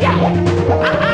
Yeah!